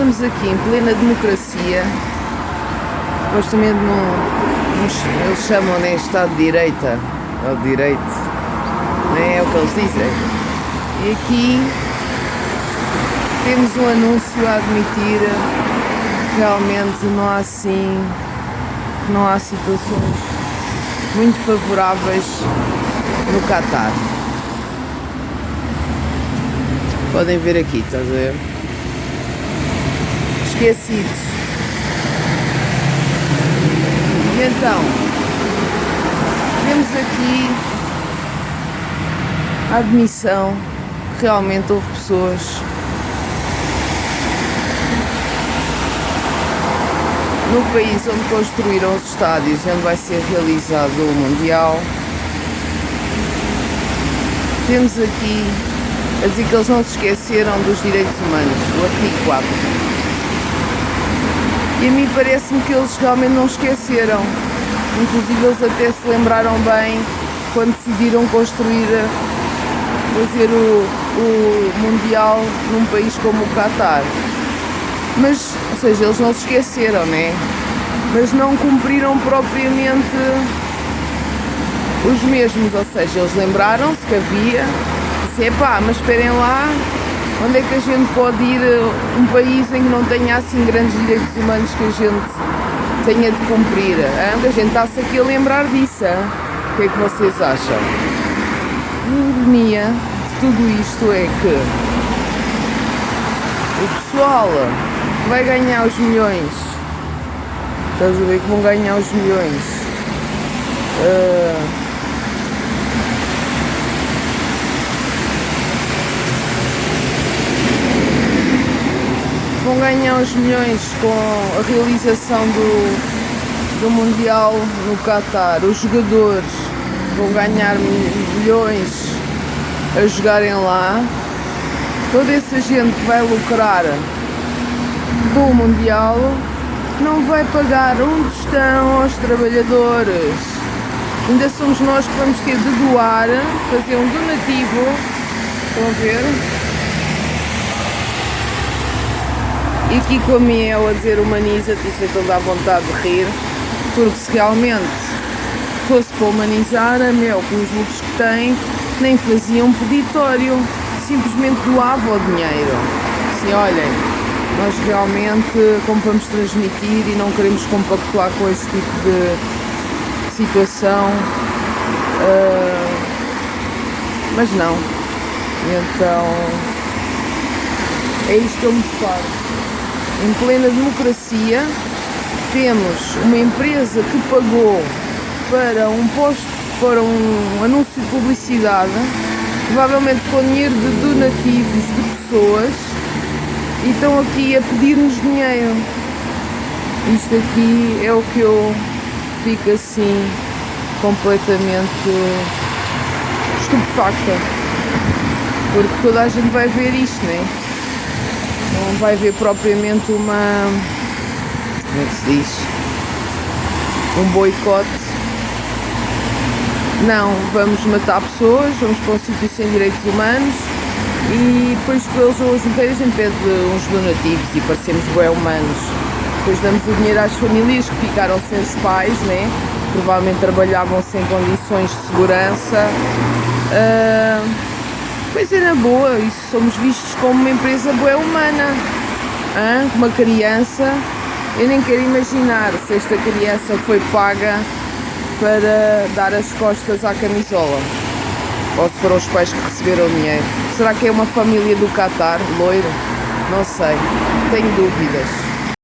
estamos aqui em plena democracia, supostamente num, eles chamam né, Estado de Direita, ou de Direito, nem é o que eles dizem. E aqui temos um anúncio a admitir que realmente não há assim, não há situações muito favoráveis no Qatar. Podem ver aqui, estás a ver? E então, temos aqui a admissão que realmente houve pessoas no país onde construíram os estádios onde vai ser realizado o Mundial. Temos aqui a dizer que eles não se esqueceram dos direitos humanos, do artigo 4. E a mim parece-me que eles realmente não esqueceram. Inclusive eles até se lembraram bem quando decidiram construir, fazer o, o Mundial num país como o Qatar. Mas, ou seja, eles não se esqueceram, né? Mas não cumpriram propriamente os mesmos, ou seja, eles lembraram-se que havia disse, pá, mas esperem lá, onde é que a gente pode ir um país em que não tenha assim grandes direitos humanos que a gente tenha de cumprir? Hein? A gente está-se aqui a lembrar disso. Hein? O que é que vocês acham? A ironia de tudo isto é que o pessoal vai ganhar os milhões. Estás a ver que vão ganhar os milhões. Uh, vão ganhar os milhões com a realização do, do Mundial no Qatar. Os jogadores vão ganhar milhões a jogarem lá. Toda essa gente que vai lucrar com o Mundial não vai pagar um tostão aos trabalhadores. Ainda somos nós que vamos ter de doar, fazer um donativo. Estão a ver? E aqui com a Miel a dizer humaniza-te, é toda a vontade de rir, porque se realmente fosse para humanizar, a Miel com os lucros que tem, nem fazia um peditório, simplesmente doava o dinheiro. Assim, olhem, nós realmente, como vamos transmitir e não queremos compactuar com esse tipo de situação, uh, mas não. Então, é isto que eu me deparo em plena democracia, temos uma empresa que pagou para um posto, para um anúncio de publicidade, provavelmente com dinheiro de donativos de pessoas, e estão aqui a pedir-nos dinheiro. Isto aqui é o que eu fico assim completamente estupefacta. Porque toda a gente vai ver isto, não é? Não vai haver propriamente uma. como é que se diz? Um boicote. Não, vamos matar pessoas, vamos para um sítio sem direitos humanos e depois ruas inteiras a gente pede uns donativos e parecemos bem humanos. Depois damos o dinheiro às famílias que ficaram sem os pais, né? provavelmente trabalhavam sem condições de segurança. Uh Pois é, na boa, isso somos vistos como uma empresa boa humana. Uma criança, eu nem quero imaginar se esta criança foi paga para dar as costas à camisola. Ou se foram os pais que receberam o dinheiro. Será que é uma família do Qatar, loiro? Não sei, tenho dúvidas.